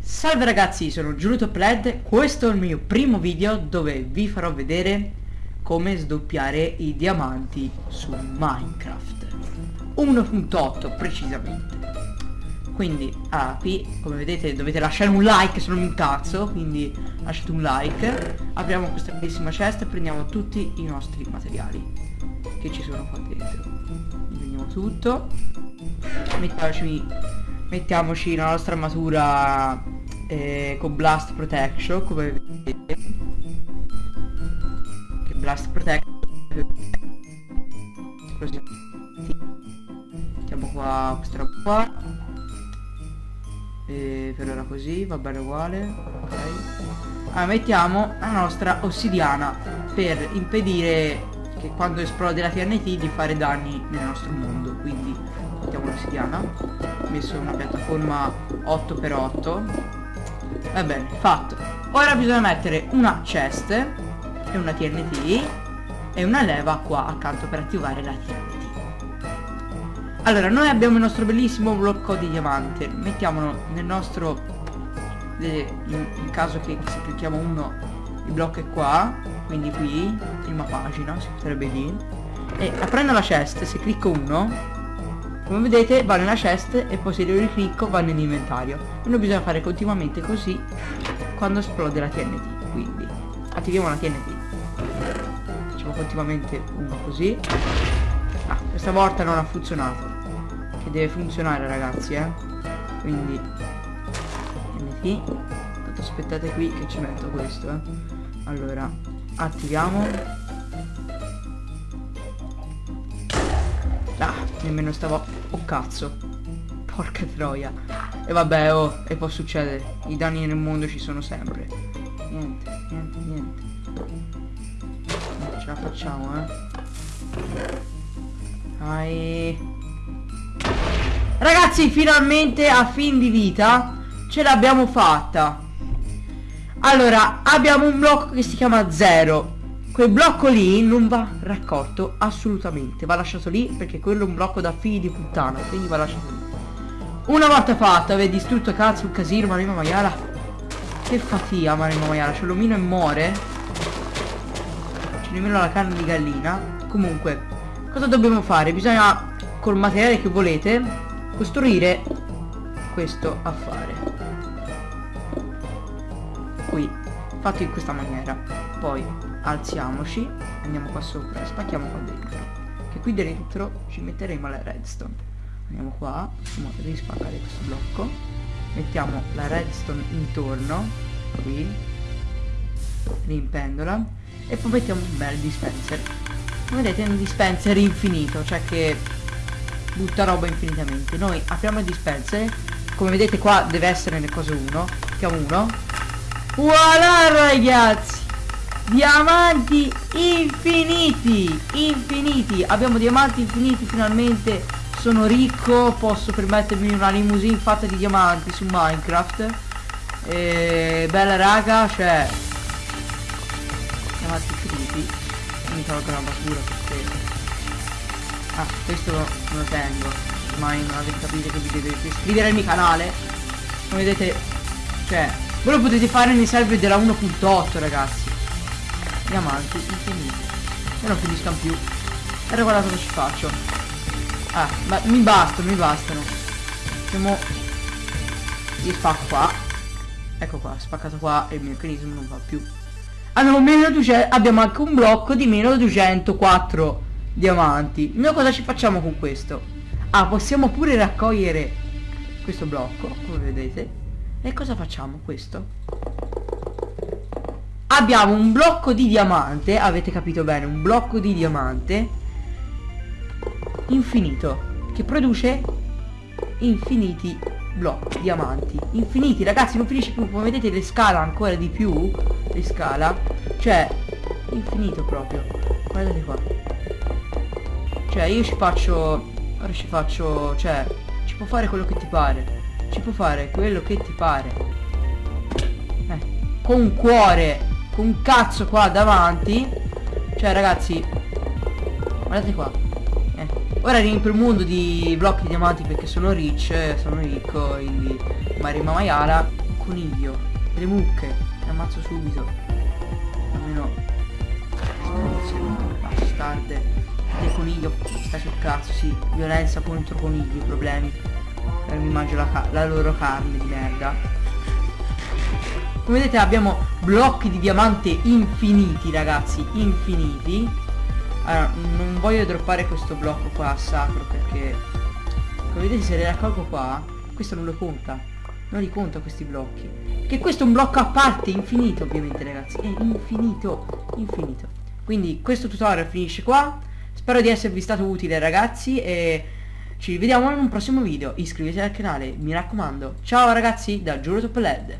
Salve ragazzi, sono Giulietto Pled, questo è il mio primo video dove vi farò vedere come sdoppiare i diamanti su Minecraft. 1.8 precisamente. Quindi ah, qui come vedete dovete lasciare un like se non mi incazzo quindi lasciate un like. Apriamo questa bellissima cesta e prendiamo tutti i nostri materiali che ci sono qua dentro. Prendiamo tutto. Mettiamoci mettiamoci la nostra armatura eh, con Blast Protection come vedete. Che Blast Protection mettiamo qua questa roba qua. E per ora così va bene uguale ok. Allora mettiamo la nostra ossidiana per impedire che quando esplode la TNT di fare danni nel nostro mondo quindi mettiamo l'ossidiana messo una piattaforma 8x8 Va bene, fatto. Ora bisogna mettere una chest e una TNT e una leva qua accanto per attivare la TNT. Allora, noi abbiamo il nostro bellissimo blocco di diamante. Mettiamolo nel nostro... in caso che se clicchiamo uno, il blocco è qua. Quindi qui, prima pagina, potrebbe dire. E aprendo la chest, se clicco uno, come vedete va nella chest e poi se lo riclicco va nell'inventario noi bisogna fare continuamente così quando esplode la TNT quindi attiviamo la TNT facciamo continuamente uno così. Ah questa volta non ha funzionato. Che deve funzionare ragazzi eh. Quindi TNT aspettate qui che ci metto questo eh. Allora attiviamo Ah, nemmeno stavo... Oh cazzo. Porca troia. E vabbè, oh, e può succedere. I danni nel mondo ci sono sempre. Niente, niente, niente. Ce la facciamo, eh. Dai. Ragazzi, finalmente a fin di vita ce l'abbiamo fatta. Allora, abbiamo un blocco che si chiama Zero. Quel blocco lì non va raccolto assolutamente. Va lasciato lì perché quello è un blocco da figli di puttana quindi va lasciato lì. Una volta fatto avete distrutto cazzo un casino Marino Maiala. Che fatica Marino Maiala. Ce l'omino e muore. C'è nemmeno la carne di gallina. Comunque cosa dobbiamo fare? Bisogna col materiale che volete costruire questo affare qui fatto in questa maniera. Poi alziamoci andiamo qua sopra spacchiamo qua dentro che qui dentro ci metteremo la redstone. Andiamo qua in modo di spaccare questo blocco mettiamo la redstone intorno qui rimpendola e poi mettiamo un bel dispenser. Come vedete è un dispenser infinito cioè che butta roba infinitamente. Noi apriamo il dispenser come vedete qua deve essere nel coso 1 mettiamo uno voilà ragazzi. Diamanti infiniti Infiniti. Abbiamo diamanti infiniti finalmente Sono ricco Posso permettermi una limousine fatta di diamanti su Minecraft. E Bella raga Cioè Diamanti infiniti. Mi tolgo la basura perché Ah questo lo, lo tengo. Ormai non avete capito che vi dovete iscrivere al mio canale. Come vedete Cioè Voi lo potete fare nei server della 1.8 ragazzi. Diamanti infiniti e non finiscano più. E guardate cosa ci faccio? Ah ma mi bastano mi bastano. Facciamo gli spacco qua. Ecco qua spaccato qua e il meccanismo non va più. Abbiamo meno 200 abbiamo anche un blocco di meno 204 diamanti. Noi cosa ci facciamo con questo? Ah possiamo pure raccogliere questo blocco come vedete e cosa facciamo? Questo. Abbiamo un blocco di diamante avete capito bene un blocco di diamante infinito che produce infiniti blocchi diamanti. Infiniti ragazzi non finisce più come vedete le scala ancora di più le scala cioè infinito proprio. Guardate qua. Cioè io ci faccio ora ci faccio cioè ci può fare quello che ti pare ci può fare quello che ti pare eh, con un cuore un cazzo qua davanti Cioè ragazzi Guardate qua eh, Ora riempio il mondo di blocchi di diamanti perché sono rich, sono ricco, quindi Marima Maiala, coniglio, le mucche, le ammazzo subito. Almeno bastarde. Il coniglio sta sul cazzo, sì. Violenza contro conigli, problemi. E mi mangio la, la loro carne di merda. Come vedete abbiamo blocchi di diamante infiniti ragazzi, infiniti. Allora, non voglio droppare questo blocco qua sacro perché come vedete se le raccolgo qua questo non lo conta. Non li conta questi blocchi. Che questo è un blocco a parte infinito ovviamente ragazzi. È infinito infinito. Quindi questo tutorial finisce qua. Spero di esservi stato utile ragazzi e ci vediamo in un prossimo video. Iscrivetevi al canale mi raccomando. Ciao ragazzi da Giuro Top LED